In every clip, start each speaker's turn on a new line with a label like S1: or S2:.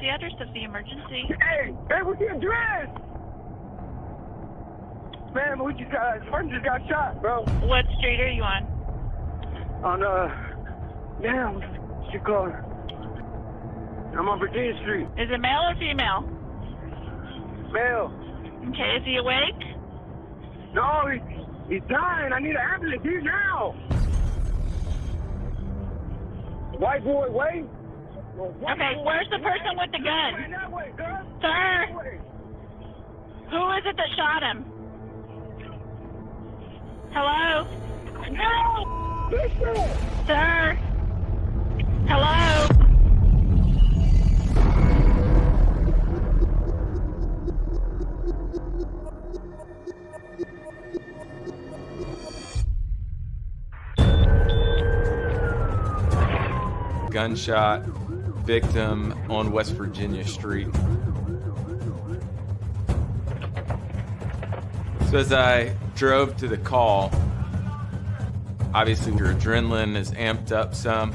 S1: the address of the emergency?
S2: Hey, hey, what's your address? Man, we just got, person just got shot, bro.
S1: What street are you on?
S2: On, uh, damn, what's your call? I'm on Virginia Street.
S1: Is it male or female?
S2: Male.
S1: Okay, is he awake?
S2: No, he, he's dying. I need an ambulance here now. White boy, wait.
S1: Okay, where's the person with the gun?
S2: That way, girl.
S1: Sir, who is it that shot him? Hello?
S2: No! Listen!
S1: Sir? Hello?
S3: gunshot victim on West Virginia Street. So as I drove to the call, obviously your adrenaline is amped up some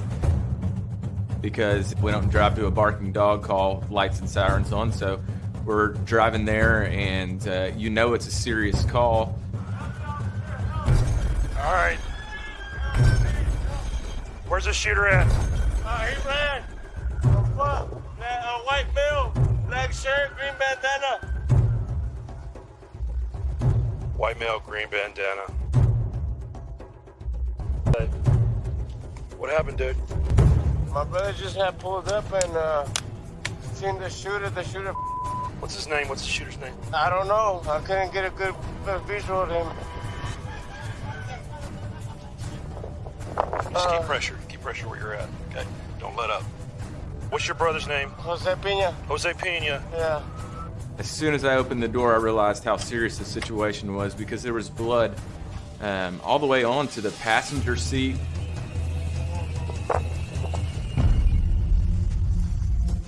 S3: because we don't drive to a barking dog call, lights and sirens on. So we're driving there, and uh, you know it's a serious call.
S4: All right. Where's the shooter at?
S5: Uh, he ran. Shirt, green bandana.
S4: White male, green bandana. What happened, dude?
S5: My brother just had pulled up and uh, seen the shooter. The shooter,
S4: What's his name? What's the shooter's name?
S5: I don't know. I couldn't get a good, good visual of him.
S4: Just
S5: Uh,
S4: keep pressure. Keep pressure where you're at. Okay. Don't let up. What's your brother's name?
S5: Jose Pina.
S4: Jose Pena.
S5: Yeah.
S3: As soon as I opened the door, I realized how serious the situation was because there was blood um, all the way onto the passenger seat.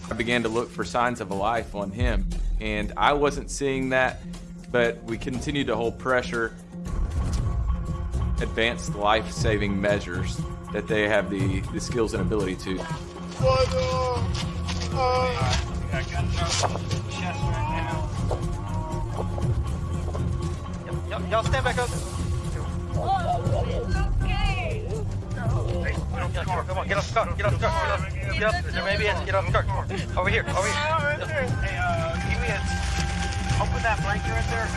S3: I began to look for signs of a life on him, and I wasn't seeing that, but we continued to hold pressure, advanced life saving measures that they have the, the skills and ability to.
S5: What, uh, uh,
S6: Y'all stand back up. Come on, get off the car. Get off the car. Get off. Get off. There may be get off the car. Over here. Over here.
S7: Hey, uh, give me a, open that blanket right there.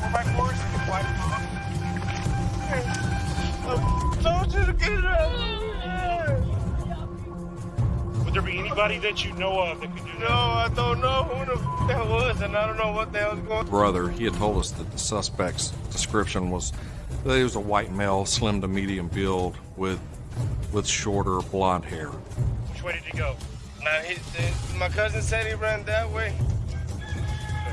S7: Four by fours. Wide
S5: told you to get it out.
S4: Would there be anybody that you know of that could do
S5: No, I don't know who the f- that was, and I don't know what the hell's going on.
S8: brother, he had told us that the suspect's description was that he was a white male, slim to medium build, with with shorter blonde hair.
S4: Which way did he go?
S5: Now, he, the, my cousin said he ran that way.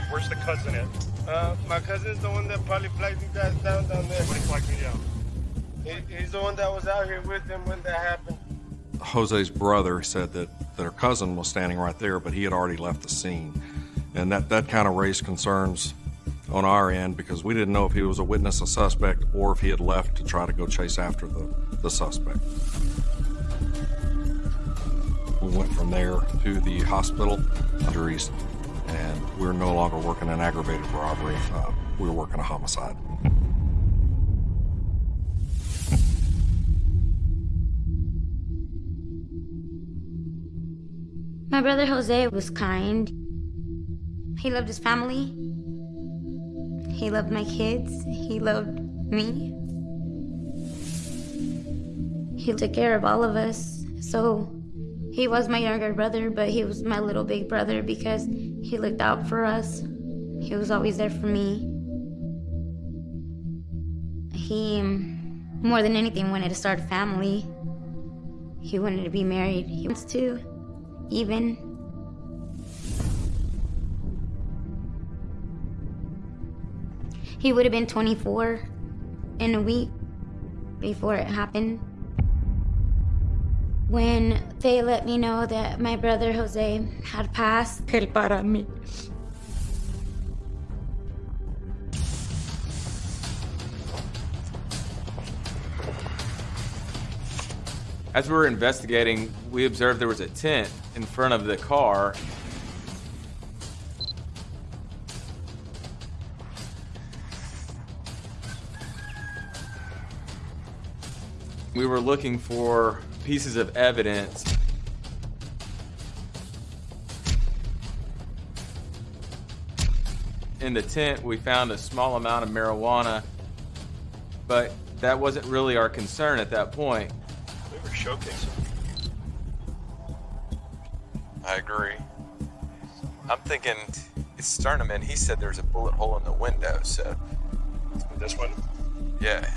S4: Where's the cousin at?
S5: Uh, my cousin's the one that probably flagged you guys down down there.
S4: What flagged me down?
S5: He, he's the one that was out here with him when that happened.
S8: Jose's brother said that their cousin was standing right there, but he had already left the scene. And that, that kind of raised concerns on our end because we didn't know if he was a witness, a suspect, or if he had left to try to go chase after the, the suspect. We went from there to the hospital, injuries, and we're no longer working an aggravated robbery. Uh, we were working a homicide.
S9: My brother Jose was kind. He loved his family. He loved my kids. He loved me. He took care of all of us. So he was my younger brother, but he was my little big brother because he looked out for us. He was always there for me. He, more than anything, wanted to start a family. He wanted to be married. He wants to, even. He would have been 24 in a week before it happened. When they let me know that my brother Jose had passed, él para mí.
S3: As we were investigating, we observed there was a tent in front of the car. We were looking for pieces of evidence. In the tent, we found a small amount of marijuana, but that wasn't really our concern at that point.
S4: We were showcasing
S10: I agree. I'm thinking it's starting to mean he said there's a bullet hole in the window, so
S4: This one,
S10: yeah.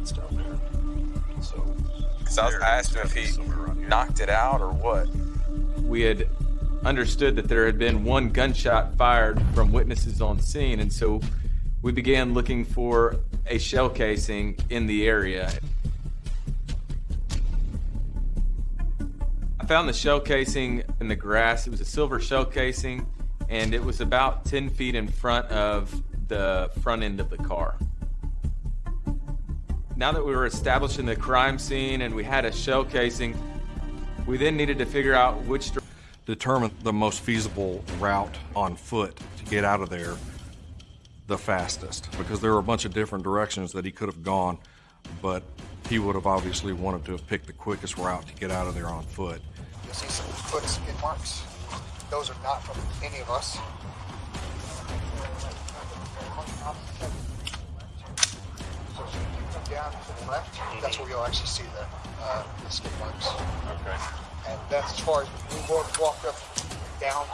S4: it's down there. So,
S10: Because I, was- I asked him if he
S4: Somewhere around here.
S10: knocked it out or what.
S3: We had understood that there had been one gunshot fired from witnesses on scene, and so we began looking for a shell casing in the area. Found the shell casing in the grass. It was a silver shell casing, and it was about 10 feet in front of the front end of the car. Now that we were establishing the crime scene and we had a shell casing, we then needed to figure out which
S8: Determine the most feasible route on foot to get out of there the fastest because there were a bunch of different directions that he could have gone, but he would have obviously wanted to have picked the quickest route to get out of there on foot.
S11: You'll see some foot skid marks. Those are not from any of us. So if you come down to the left, that's where you'll actually see the, uh, the skid marks.
S4: Okay.
S11: And that's as far as we walked, walked up, down,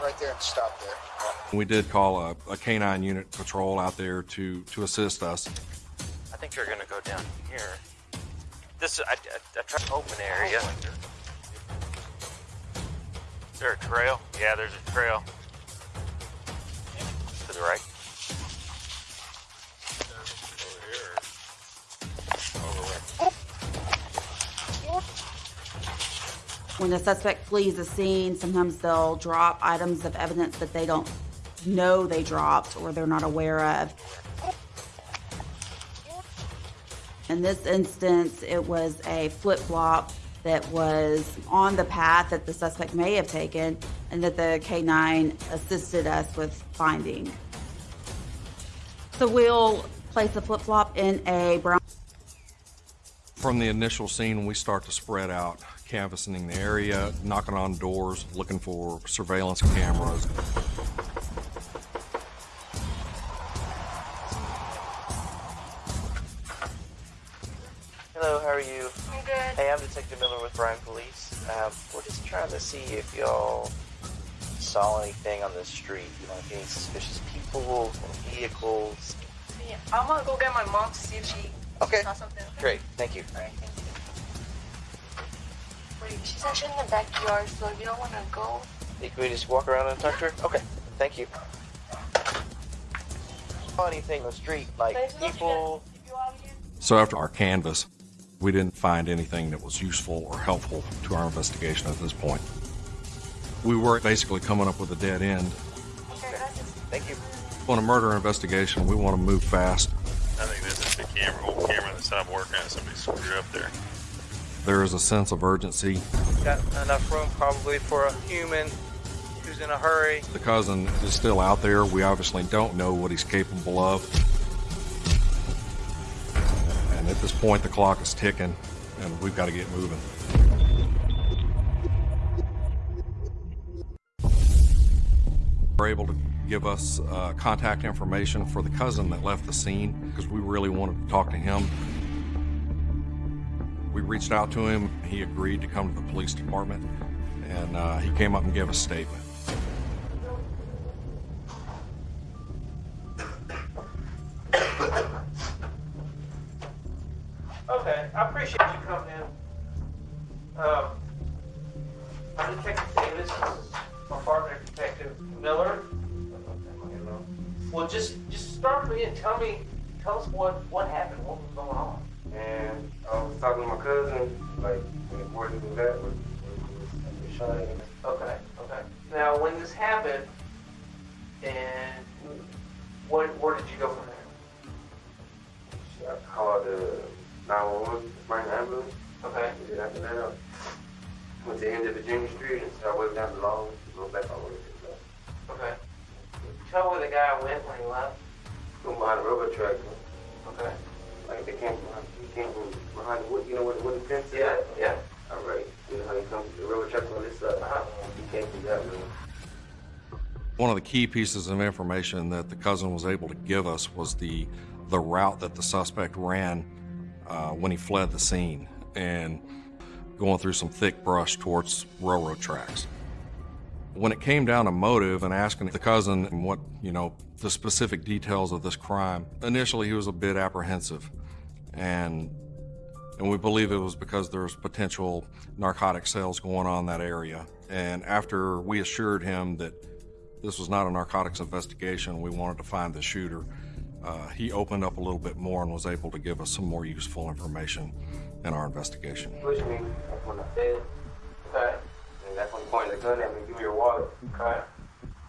S11: right there and stopped there.
S8: We did call a, a canine unit patrol out there to, to assist us.
S6: I think you're gonna go down here. This is I, I, I tried to open area. Is there a trail? Yeah, there's a trail. To the right.
S12: When the suspect flees the scene, sometimes they'll drop items of evidence that they don't know they dropped or they're not aware of. In this instance, it was a flip flop that was on the path that the suspect may have taken and that the K9 assisted us with finding. So we'll place the flip flop in a brown.
S8: From the initial scene, we start to spread out, canvassing the area, knocking on doors, looking for surveillance cameras.
S6: Hello, how are you?
S1: I'm good.
S6: Hey, I'm Detective Miller with Bryan Police. Um, we're just trying to see if y'all saw anything on the street, like any suspicious people or vehicles.
S1: Yeah, I'm gonna go get my mom to see if she
S6: Okay.
S1: saw something.
S6: Great, thank you.
S1: Alright, thank you. Wait, she's actually in the backyard, so if you don't wanna go,
S6: Hey, Can we just walk around and talk to her? Okay, thank you. Saw anything on the street, like people?
S8: So after our canvass, we didn't find anything that was useful or helpful to our investigation at this point. We were basically coming up with a dead end.
S6: Thank you.
S8: On a murder investigation, we want to move fast.
S4: I think this is the camera, old camera that's not working. Somebody screwed up there.
S8: There is a sense of urgency.
S6: Got enough room probably for a human who's in a hurry.
S8: The cousin is still out there. We obviously don't know what he's capable of. Point, the clock is ticking, and we've got to get moving. We're able to give us uh, contact information for the cousin that left the scene because we really wanted to talk to him. We reached out to him. He agreed to come to the police department, and uh, he came up and gave a statement.
S13: Wood, you know where the wooden?
S6: Yeah, yeah.
S13: All right. You know how he comes, the railroad tracks on this side?
S6: Uh-huh.
S13: He came from that way.
S8: One of the key pieces of information that the cousin was able to give us was the the route that the suspect ran uh, when he fled the scene and going through some thick brush towards railroad tracks. When it came down to motive and asking the cousin what, you know, the specific details of this crime, initially he was a bit apprehensive. And and we believe it was because there was potential narcotic sales going on in that area. And after we assured him that this was not a narcotics investigation, we wanted to find the shooter, uh, he opened up a little bit more and was able to give us some more useful information in our investigation.
S13: Pushed me, that's when I said,
S6: Okay.
S13: and that's when he pointed the gun at me, give me your wallet.
S6: Okay.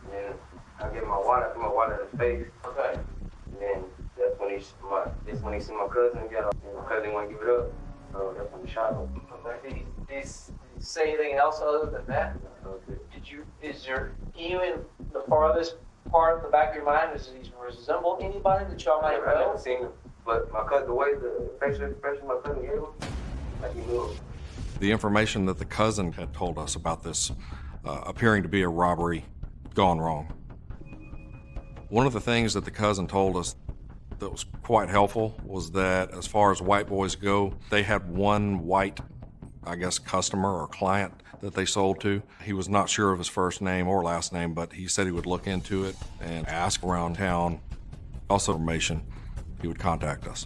S13: And then I him my wallet, I threw my wallet in his face.
S6: Okay.
S13: And then that's when he, my, that's when he see my cousin get up, and my cousin didn't want to give it up. So that's when he shot him.
S6: Okay. Did he, did he s- did he say anything else other than that?
S13: That.
S6: Did you, is there, you in the farthest part of the back of your mind, does he resemble anybody that y'all
S13: I
S6: might
S13: never, I never
S6: know?
S13: seen him, but my cousin, the way the facial expression my cousin gave him, like he knew him.
S8: The information that the cousin had told us about this uh, appearing to be a robbery gone wrong. One of the things that the cousin told us that was quite helpful was that as far as white boys go, they had one white, I guess, customer or client that they sold to. He was not sure of his first name or last name, but he said he would look into it and ask around town. Also, information, he would contact us.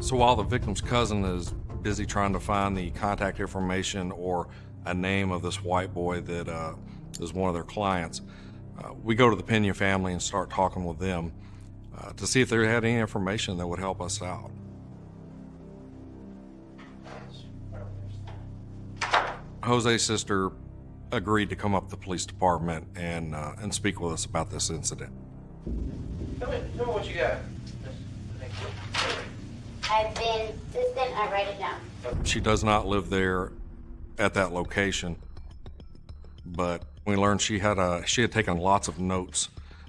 S8: So while the victim's cousin is busy trying to find the contact information or a name of this white boy that uh, is one of their clients, uh, we go to the Pena family and start talking with them uh, to see if they had any information that would help us out. Jose's sister agreed to come up to the police department and uh, and speak with us about this incident.
S6: Tell me, tell me what you got.
S9: I've been I write it down.
S8: She does not live there at that location, but we learned she had a she had taken lots of notes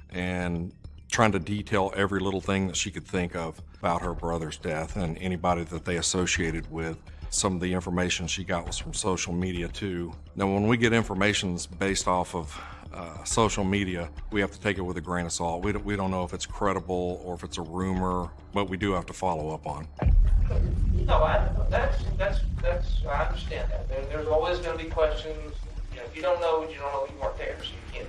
S8: and trying to detail every little thing that she could think of about her brother's death and anybody that they associated with. Some of the information she got was from social media too. Now, when we get information based off of uh, social media, we have to take it with a grain of salt. We don't, we don't know if it's credible or if it's a rumor, but we do have to follow up on.
S6: No, I, that's, that's, that's, I understand that. There, there's always gonna be questions. You know, if you don't know, you don't know, you weren't there, so you can't,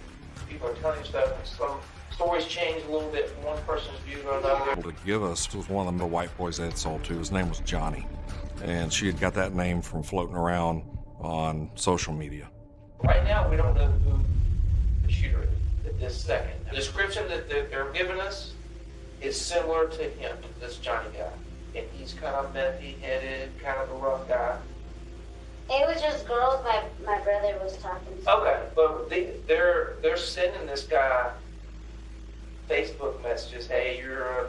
S6: people are telling you stuff, and some stories change a little bit from one person's view to another.
S8: to give us was one of the white boys they had sold to. His name was Johnny. And she had got that name from floating around on social media.
S6: Right now, we don't know who shooter at this second. The description that that they're giving us is similar to him, this Johnny guy. And he's kind of methy headed, kind of a rough guy.
S9: It was just girls my, my brother was talking to.
S6: Okay, but they, they're they're sending this guy Facebook messages. Hey, you're a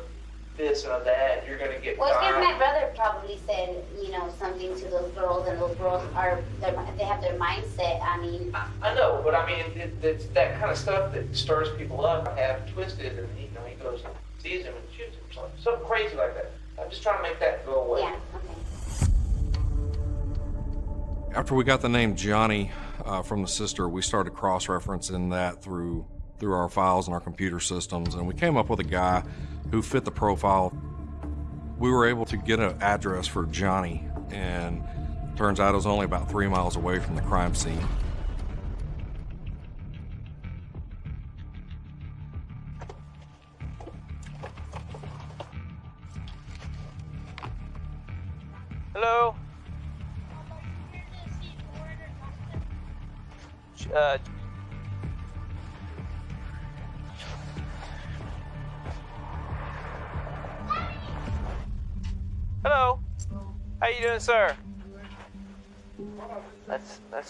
S6: this and a that. You're gonna get
S9: Well, it's because my brother probably said, you know, something to those girls, and those girls are, they're- have their mindset. I mean,
S6: I know, but I mean, it, it's that kind of stuff that stirs people up, have twisted, and you know, he goes and sees him and shoots him, something, something crazy like that. I'm just trying to make that go away.
S9: yeah, okay.
S8: After we got the name Johnny uh, from the sister, we started cross-referencing that through through our files and our computer systems, and we came up with a guy who fit the profile. We were able to get an address for Johnny, and turns out it was only about three miles away from the crime scene.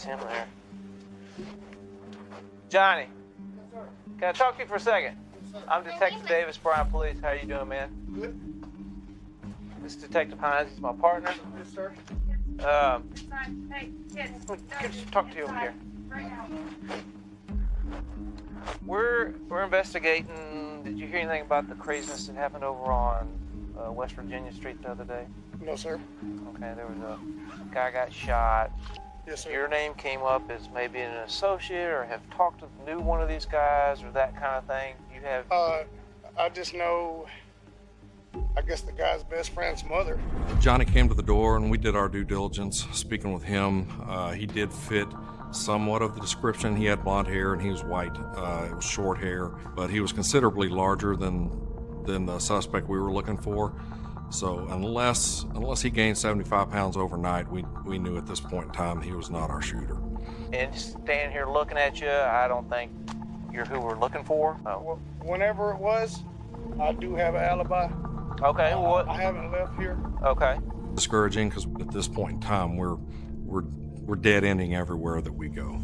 S6: That's that's him there. Johnny. Can I talk to you for a second? I'm Detective Davis, Bryan Police. How you doing, man? Good. This is Detective Hines. He's my partner.
S14: Yes, sir.
S6: Um,
S14: Hey, kids.
S6: Can I just talk to you over here? We're we're investigating. Did you hear anything about the craziness that happened over on uh, West Virginia Street the other day?
S5: No, sir.
S6: Okay, there was a guy got shot.
S5: Yes, sir.
S6: Your name came up as maybe an associate, or have talked to knew one of these guys, or that kind of thing. You have.
S5: Uh, I just know, I guess the guy's best friend's mother.
S8: Johnny came to the door and we did our due diligence speaking with him. Uh, he did fit somewhat of the description. He had blonde hair and he was white. Uh, it was short hair, but he was considerably larger than than the suspect we were looking for. So unless unless he gained 75 pounds overnight, we we knew at this point in time he was not our shooter.
S6: And standing here looking at you, I don't think you're who we're looking for. Oh.
S5: Whenever it was, I do have an alibi.
S6: Okay, what?
S5: I haven't left here.
S6: Okay.
S8: Discouraging because at this point in time we're we're we're dead ending everywhere that we go.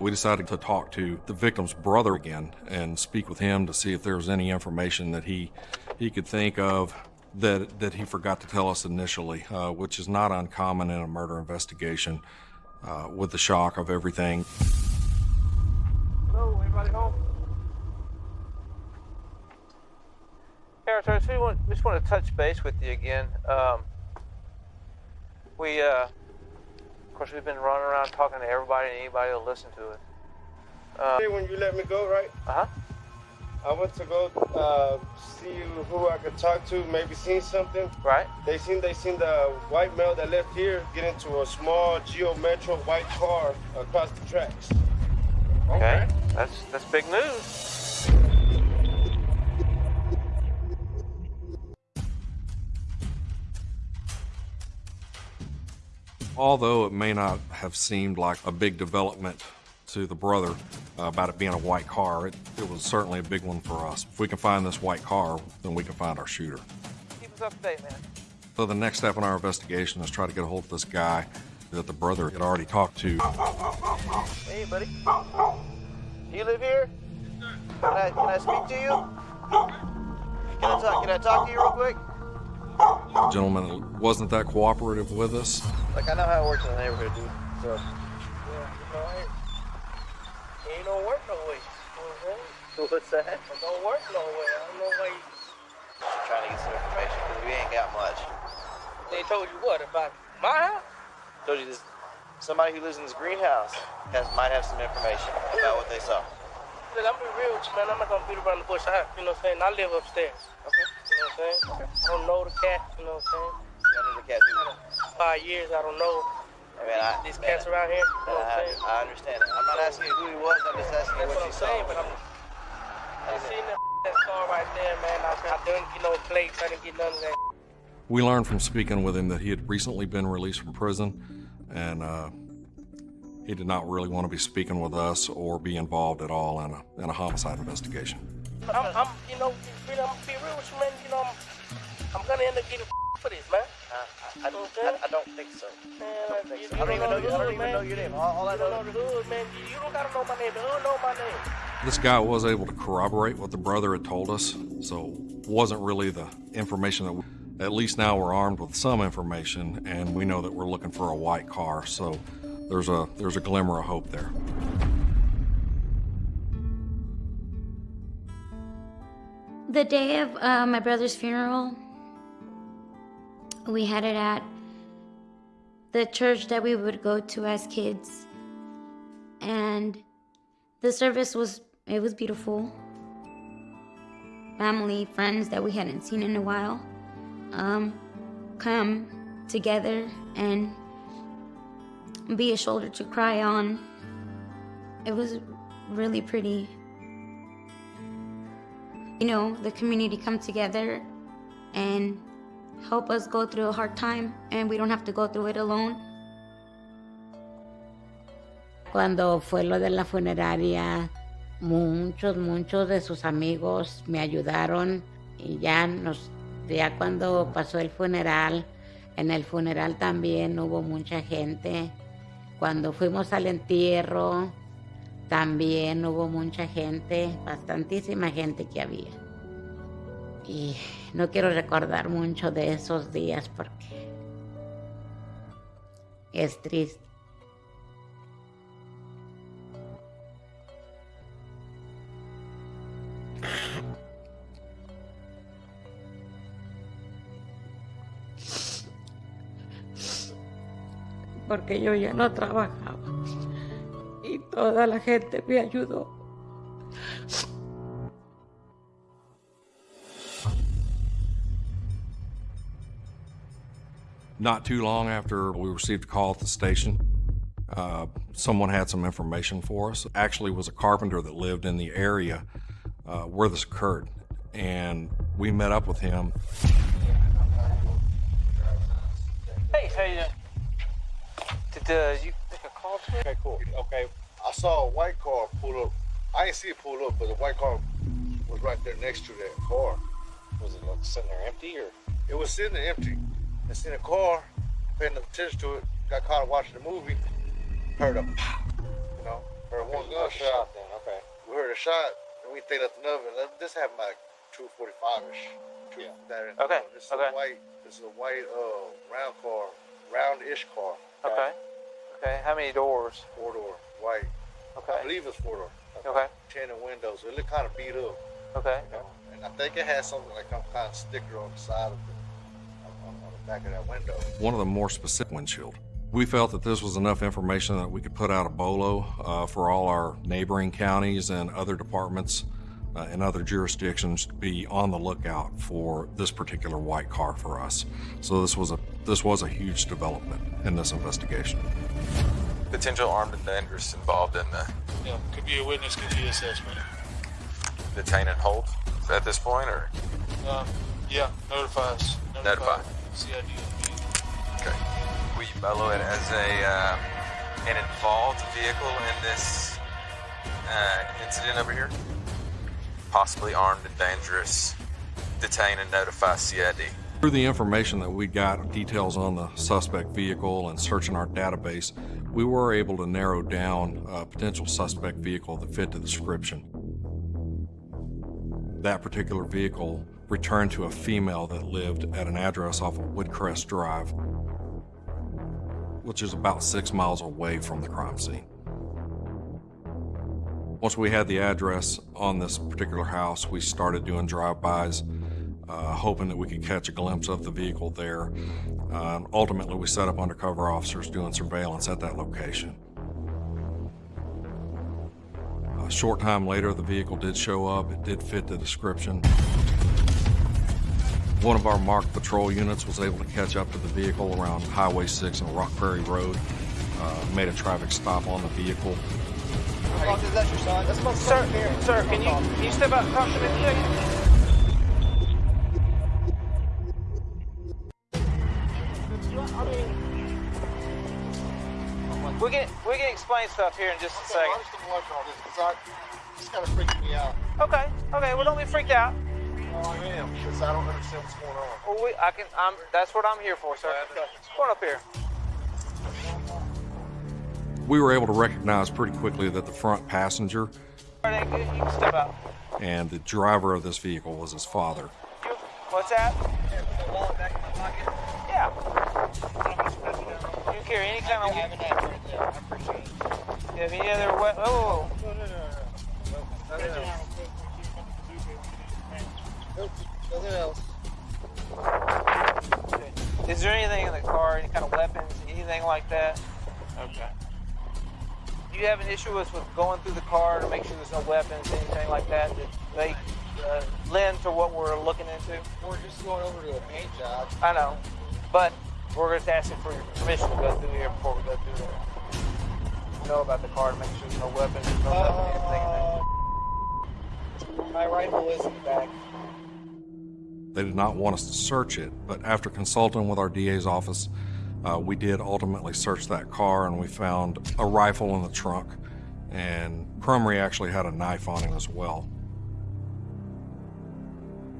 S8: We decided to talk to the victim's brother again and speak with him to see if there was any information that he he could think of that that he forgot to tell us initially, uh, which is not uncommon in a murder investigation. Uh, with the shock of everything,
S5: Hello, anybody home?
S6: I just want, just want to touch base with you again. Um, we, uh, of course, we've been running around talking to everybody and anybody will listen to it. Uh,
S5: when you let me go, right?
S6: Uh huh.
S5: I went to go uh, see who I could talk to, maybe seen something.
S6: Right.
S5: They seen they seen the white male that left here get into a small Geo Metro white car across the tracks.
S6: Okay. That's that's big news.
S8: Although it may not have seemed like a big development to the brother uh, about it being a white car, it, it was certainly a big one for us. If we can find this white car, then we can find our shooter.
S6: Keep us up to date, man.
S8: So the next step in our investigation is try to get a hold of this guy that the brother had already talked to.
S6: Hey, buddy. You live here? Can I can I speak to you? Can I talk? Can I talk to you real quick?
S8: The gentleman wasn't that cooperative with us.
S6: Like I know how it works in the neighborhood, dude. So.
S5: Yeah, you know, it, it ain't don't work no way. You know what I'm saying?
S6: What's that?
S5: It don't work no way. I don't know why you...
S6: Just trying to get some information because we ain't got much.
S5: They told you what about my house?
S6: Told you this. Somebody who lives in this greenhouse has might have some information about what they saw.
S5: Look, I'm be real with you, man. I'm not gonna beat around the bush. I, you know what I'm saying? I live upstairs. Okay. You know what I'm saying? I don't know the cat. You know what I'm saying?
S6: You know the cat too.
S5: Five years, I don't know
S6: I mean, I,
S5: these cats around here. You know I'm
S6: I. I understand it. I'm not asking you who he was. I'm just asking you
S5: That's
S6: what
S5: what
S6: you
S5: I'm
S6: saw.
S5: saying, but I'm. I seen that, that car right there, man. I, I didn't get no plates. I didn't get none of that.
S8: We learned from speaking with him that he had recently been released from prison and uh, he did not really want to be speaking with us or be involved at all in a, in a homicide investigation.
S5: I'm, I'm, you know, I'm gonna be real with you, man. You know, I'm, I'm gonna end up getting for this, man.
S6: I, I, I, I don't think so.
S5: Man,
S6: I don't think
S5: you,
S6: so.
S5: you
S6: I don't even know.
S5: the
S6: I don't even know your name. All, all I
S5: You don't
S6: know.
S5: know the hood, man. You, you don't gotta know my name. The hood know my name.
S8: This guy was able to corroborate what the brother had told us, so wasn't really the information that we, at least now we're armed with some information and we know that we're looking for a white car, so there's a there's a glimmer of hope there.
S9: The day of uh, my brother's funeral, we had it at the church that we would go to as kids. And the service was, it was beautiful. Family, friends that we hadn't seen in a while um, come together and be a shoulder to cry on. It was really pretty you know, the community come together and help us go through a hard time and we don't have to go through it alone.
S14: Cuando fue lo de la funeraria, muchos, muchos de sus amigos me ayudaron y ya nos, ya cuando pasó el funeral, en el funeral también hubo mucha gente. Cuando fuimos al entierro, también hubo mucha gente, bastantísima gente que había. Y no quiero recordar mucho de esos días porque es triste. Porque yo ya no trabajaba y toda la gente me ayudó.
S8: Not too long after we received a call at the station, uh, someone had some information for us. Actually, it was a carpenter that lived in the area uh, where this occurred, and we met up with him.
S6: Hey, how you doing? Did uh, you make a call to me?
S15: Okay, cool. Okay, I saw a white car pull up. I didn't see it pull up, but the white car was right there next to that car.
S6: Was it like sitting there empty or?
S15: It was sitting there empty. I seen a car, paying attention to it, got caught watching the movie, heard a pop, you know, heard one
S6: You heard a
S15: gunshot.
S6: shot then, okay.
S15: We heard a shot, and we think nothing of it. This happened like 245-ish. Yeah. That,
S6: Okay,
S15: This is
S6: okay.
S15: a white, this is a white, uh, round car, round-ish car.
S6: Okay. Okay. How many doors?
S15: Four door, white.
S6: Okay.
S15: I believe it's four door.
S6: Okay.
S15: Tinted windows. It looked kind of beat up.
S6: Okay.
S15: You know? And I think it had something like some kind of sticker on the side of the, on, on the back of that window.
S8: one of the more specific windshield. We felt that this was enough information that we could put out a bolo uh, for all our neighboring counties and other departments uh, in other jurisdictions to be on the lookout for this particular white car for us. So this was a this was a huge development in this investigation.
S10: Potential armed and dangerous involved in the
S16: Yeah, could be a witness, could be a suspect.
S10: detain and hold at this point, or
S16: Um, yeah, notify us.
S10: Notify.
S16: CID.
S10: Okay. You BOLO it as a uh, an involved vehicle in this uh, incident over here? Possibly armed and dangerous. Detain and notify CID.
S8: Through the information that we got, details on the suspect vehicle and searching our database, we were able to narrow down a potential suspect vehicle that fit the description. That particular vehicle returned to a female that lived at an address off of Woodcrest Drive, which is about six miles away from the crime scene. Once we had the address on this particular house, we started doing drive-bys, uh, hoping that we could catch a glimpse of the vehicle there. Uh, ultimately, we set up undercover officers doing surveillance at that location. A short time later, the vehicle did show up. It did fit the description. One of our marked patrol units was able to catch up to the vehicle around Highway 6 and Rock Prairie Road, uh, made a traffic stop on the vehicle.
S11: Is that your son? That's my
S6: Sir, sir, can you can you step out and talk to me a? We can we can explain stuff here in just a
S11: I
S6: second.
S11: just don't like all this because it's kind of freaking me out.
S6: Okay, okay. Well, don't be freaked out.
S11: Well, I am because I don't understand what's going on.
S6: Well, we, I can. I'm. That's what I'm here for, sir. Come on up here.
S8: We were able to recognize pretty quickly that the front passenger
S6: All right, good. You can step out.
S8: and the driver of this vehicle was his father.
S6: What's that? Yeah. You can carry any kind of. You have any other we- Oh.
S11: Nothing else.
S6: Is there anything in the car, any kind of weapons, anything like that? Okay. Do you have an issue with, with going through the car to make sure there's no weapons, anything like that that may uh, lend to what we're looking into?
S11: We're just going over to a paint job.
S6: I know, but we're just asking for your permission to go through here before we go through there. Know about the car to make sure there's no weapons, no weapons, anything.
S11: My rifle is in the back.
S8: They did not want us to search it, but after consulting with our DA's office, uh, we did ultimately search that car and we found a rifle in the trunk. And Crumry actually had a knife on him as well.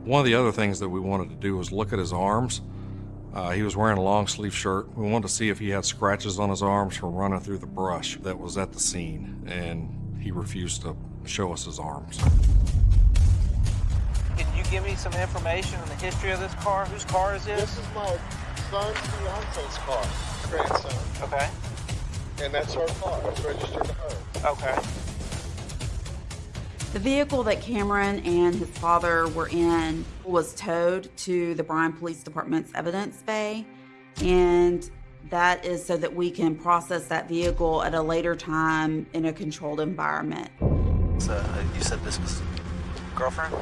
S8: One of the other things that we wanted to do was look at his arms. Uh, he was wearing a long sleeve shirt. We wanted to see if he had scratches on his arms from running through the brush that was at the scene, and he refused to show us his arms.
S6: Can you give me some information on the history of this car? Whose car is this?
S11: This is my
S15: son's fiance's car, grandson.
S7: Okay.
S15: And that's her car. It's registered to her.
S7: Okay.
S12: The vehicle that Cameron and his father were in was towed to the Bryan Police Department's evidence bay, and that is so that we can process that vehicle at a later time in a controlled environment.
S17: So uh, you said this was girlfriend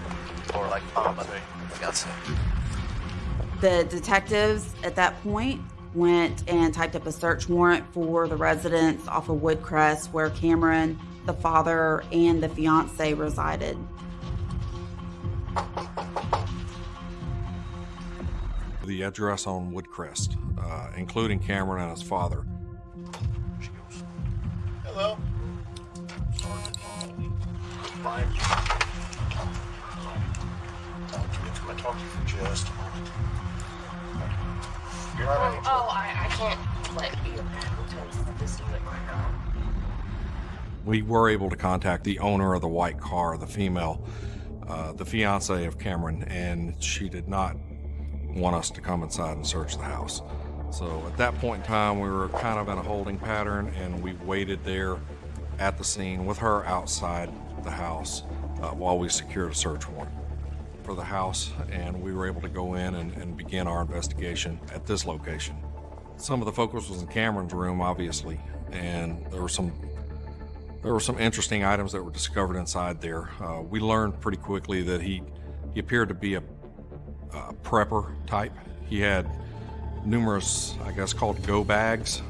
S17: or like mom of fiance?
S12: The detectives at that point went and typed up a search warrant for the residence off of Woodcrest where Cameron, the father, and the fiance resided.
S8: The address on Woodcrest, uh, including Cameron and his father.
S15: Hello.
S11: Brian. Talk to you for just a moment? You're not
S1: Um,
S11: any
S1: oh, I, I can't let you tell this to it right now.
S8: We were able to contact the owner of the white car, the female, uh, the fiance of Cameron, and she did not want us to come inside and search the house. So at that point in time, we were kind of in a holding pattern, and we waited there at the scene with her outside the house uh, while we secured a search warrant for the house, and we were able to go in and, and begin our investigation at this location. Some of the focus was in Cameron's room, obviously, and there were some there were some interesting items that were discovered inside there. Uh, we learned pretty quickly that he he appeared to be a, a prepper type. He had numerous, I guess, called go bags.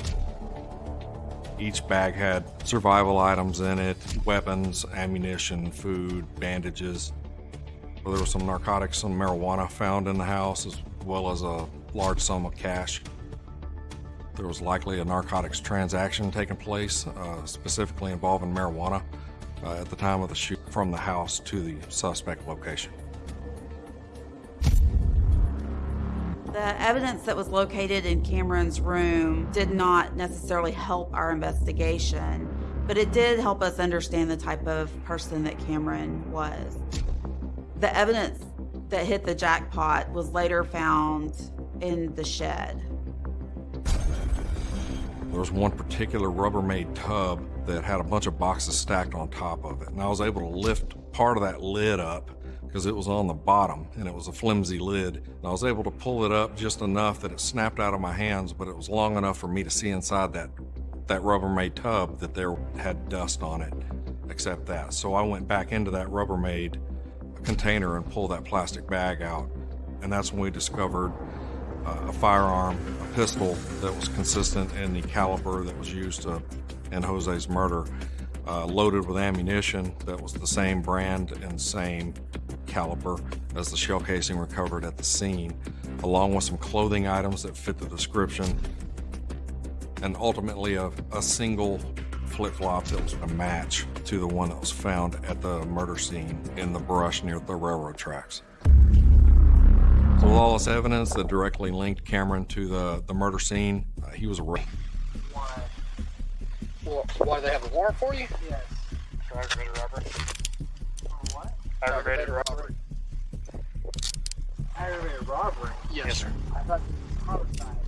S8: Each bag had survival items in it, weapons, ammunition, food, bandages. There was some narcotics, some marijuana found in the house, as well as a large sum of cash. There was likely a narcotics transaction taking place, uh, specifically involving marijuana, uh, at the time of the shoot from the house to the suspect location.
S12: The evidence that was located in Cameron's room did not necessarily help our investigation, but it did help us understand the type of person that Cameron was. The evidence that hit the jackpot was later found in the shed.
S8: There was one particular Rubbermaid tub that had a bunch of boxes stacked on top of it, and I was able to lift part of that lid up because it was on the bottom and it was a flimsy lid. And I was able to pull it up just enough that it snapped out of my hands, but it was long enough for me to see inside that that Rubbermaid tub that there had dust on it, except that. So I went back into that Rubbermaid container and pull that plastic bag out, and that's when we discovered uh, a firearm, a pistol that was consistent in the caliber that was used to, in Jose's murder, uh, loaded with ammunition that was the same brand and same caliber as the shell casing recovered at the scene, along with some clothing items that fit the description, and ultimately a, a single flip-flop that was a match to the one that was found at the murder scene in the brush near the railroad tracks. So with all this evidence that directly linked Cameron to the, the murder scene, uh, he was arrested.
S6: Well, why do they have a warrant for you?
S7: Yes. For aggravated robbery.
S1: What?
S7: Aggravated
S6: robbery.
S7: Aggravated robbery?
S6: Yes, sir.
S7: I thought it was homicide.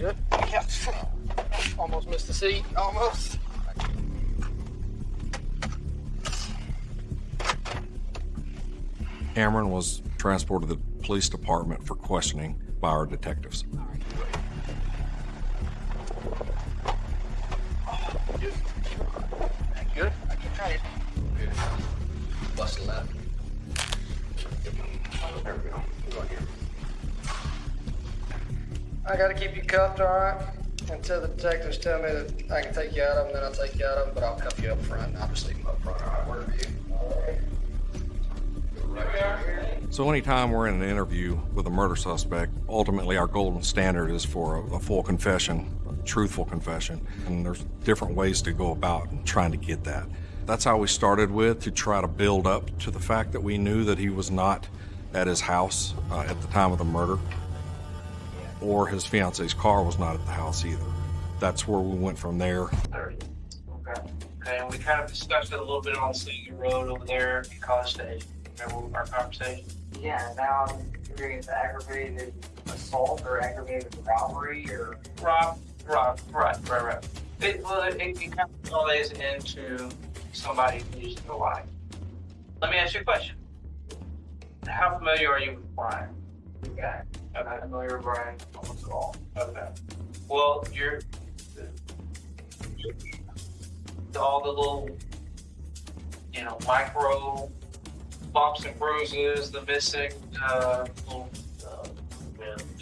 S6: Good. Yeah. Almost missed the seat. Almost.
S8: Cameron was transported to the police department for questioning by our detectives.
S6: Cuffed, all right? Until the detectives tell me that I can take you out of them, then I'll take you out of them, but I'll cuff you up front, and I'll just leave them up front, all right? Whatever you.
S8: So anytime we're in an interview with a murder suspect, ultimately our golden standard is for a, a full confession, a truthful confession, and there's different ways to go about trying to get that. That's how we started with to try to build up to the fact that we knew that he was not at his house uh, at the time of the murder, or his fiance's car was not at the house either. That's where we went from there.
S13: Okay. Okay.
S6: Okay, and we kind of discussed it a little bit on Senior Road over there in College Station. Remember our conversation?
S1: Yeah, now I'm hearing it's aggravated assault or aggravated robbery or.
S6: Rob, Rob, right, right, right. It, well, it, it kind of plays into somebody losing their life. Let me ask you a question. How familiar are you with Bryan?
S1: Okay. I'm not familiar with Bryan almost at all.
S6: Okay. Well, you're all the little, you know, micro bumps and bruises, the missing uh, little uh,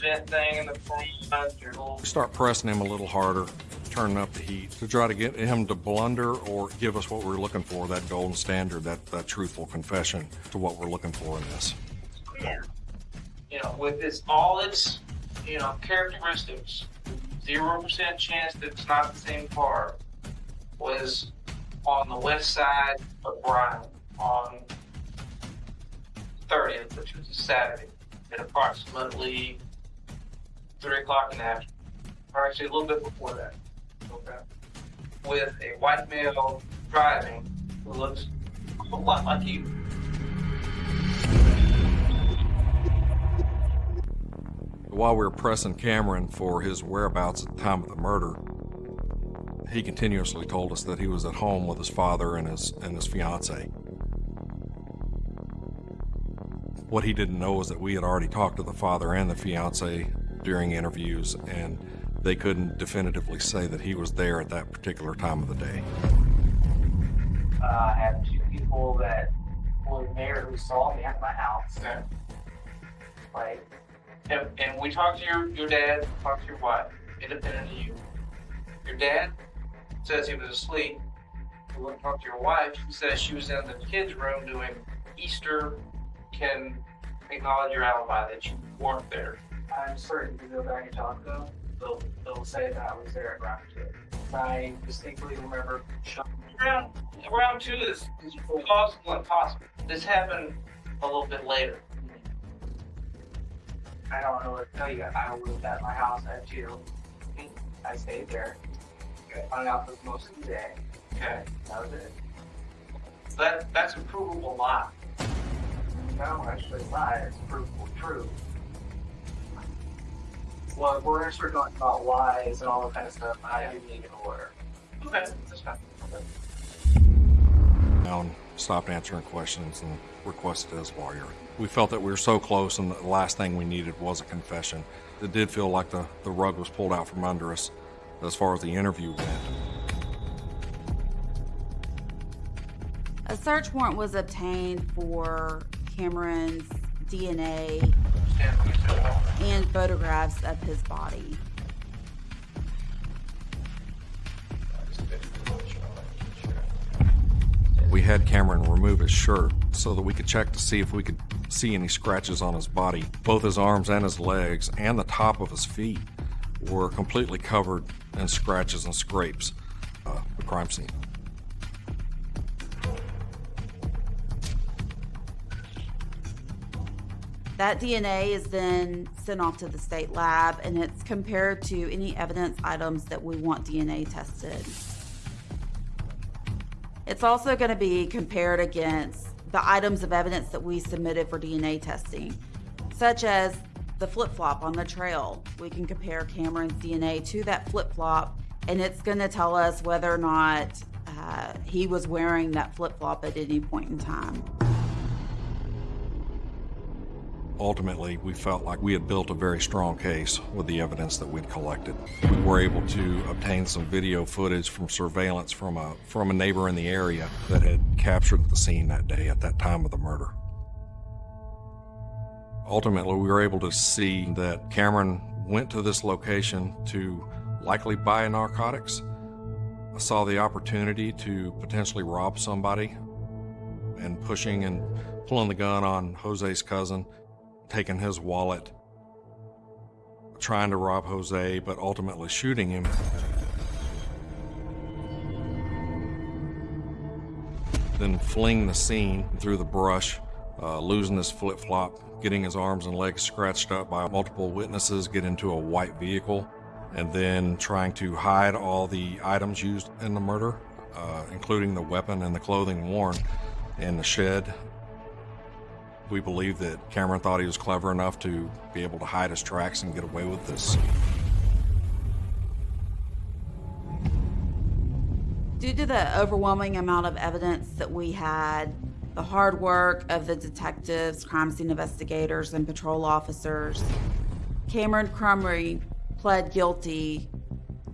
S6: vent thing in the front, your little
S8: start pressing him a little harder, turning up the heat to try to get him to blunder or give us what we're looking for, that golden standard, that, that truthful confession to what we're looking for in this.
S6: Yeah. You know, with its all its, you know, characteristics, zero percent chance that it's not the same car was on the west side of Bryan on 30th, which was a Saturday, at approximately three o'clock in the afternoon, or actually a little bit before that. Okay. With a white male driving who looks a lot like you.
S8: While we were pressing Cameron for his whereabouts at the time of the murder, he continuously told us that he was at home with his father and his and his fiance. What he didn't know was that we had already talked to the father and the fiance during interviews, and they couldn't definitively say that he was there at that particular time of the day.
S1: Uh, I have two people that were there who saw me at my house.
S6: Okay.
S1: Like,
S6: And, and we talked to your, your dad, talked to your wife, independent of you. Your dad says he was asleep. We went and talked to your wife. She says she was in the kids' room doing Easter. Can acknowledge your alibi that you weren't there.
S1: I'm certain if you go back and talk to them, they'll, they'll say that I was there at round two. I distinctly remember
S6: Round, round two is, is plausible and possible. This happened a little bit later.
S1: I don't know what to tell you. I was at my house at two. I stayed there. I hung out for most of the day.
S6: Okay.
S1: That was it.
S6: That that's a provable lie.
S1: No, actually, it's not. It's provable true. Well, we're gonna start talking about lies and all that kind of stuff, I do need an order.
S6: Okay, that's fine.
S8: Down, stopped answering questions and requested his lawyer. We felt that we were so close, and the last thing we needed was a confession. It did feel like the, the rug was pulled out from under us as far as the interview went.
S12: A search warrant was obtained for Cameron's DNA and photographs of his body.
S8: We had Cameron remove his shirt so that we could check to see if we could see any scratches on his body. Both his arms and his legs and the top of his feet were completely covered in scratches and scrapes. Uh, the crime scene.
S12: That DNA is then sent off to the state lab and it's compared to any evidence items that we want DNA tested. It's also going to be compared against the items of evidence that we submitted for DNA testing, such as the flip flop on the trail. We can compare Cameron's DNA to that flip flop, and it's going to tell us whether or not uh, he was wearing that flip flop at any point in time.
S8: Ultimately, we felt like we had built a very strong case with the evidence that we'd collected. We were able to obtain some video footage from surveillance from a from a neighbor in the area that had captured the scene that day at that time of the murder. Ultimately, we were able to see that Cameron went to this location to likely buy narcotics. I saw the opportunity to potentially rob somebody and pushing and pulling the gun on Jose's cousin taking his wallet, trying to rob Jose, but ultimately shooting him. Then fleeing the scene through the brush, uh, losing his flip flop, getting his arms and legs scratched up by multiple witnesses, get into a white vehicle, and then trying to hide all the items used in the murder. uh, including the weapon and the clothing worn in the shed. We believe that Cameron thought he was clever enough to be able to hide his tracks and get away with this.
S12: Due to the overwhelming amount of evidence that we had, the hard work of the detectives, crime scene investigators, and patrol officers, Cameron Crumry pled guilty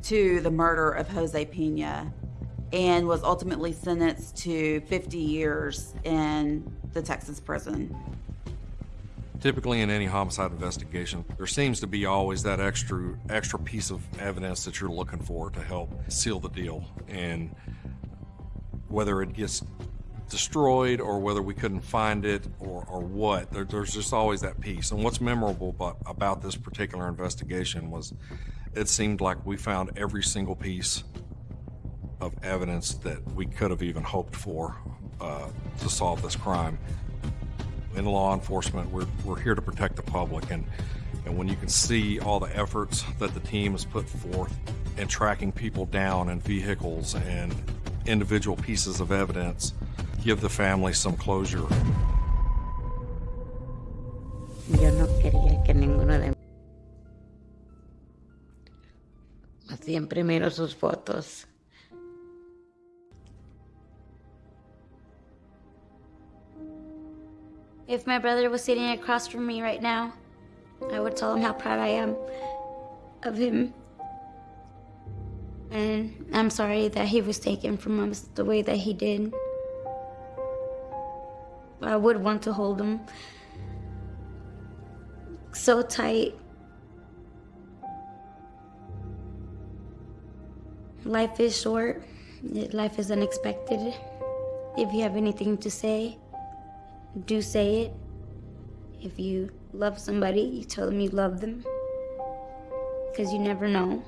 S12: to the murder of Jose Pena and was ultimately sentenced to 50 years in the Texas prison.
S8: Typically, in any homicide investigation, there seems to be always that extra extra piece of evidence that you're looking for to help seal the deal. And whether it gets destroyed or whether we couldn't find it or, or what, there, there's just always that piece. And what's memorable about, about this particular investigation was it seemed like we found every single piece of evidence that we could have even hoped for uh, to solve this crime in law enforcement, we're, we're here to protect the public. And, and when you can see all the efforts that the team has put forth in tracking people down in vehicles and individual pieces of evidence, give the family some closure.
S14: Yo no quería que ninguno de hacían primero sus fotos.
S9: If my brother was sitting across from me right now, I would tell him how proud I am of him. And I'm sorry that he was taken from us the way that he did. I would want to hold him so tight. Life is short. Life is unexpected. If you have anything to say, do say it. If you love somebody, you tell them you love them. Because you never know.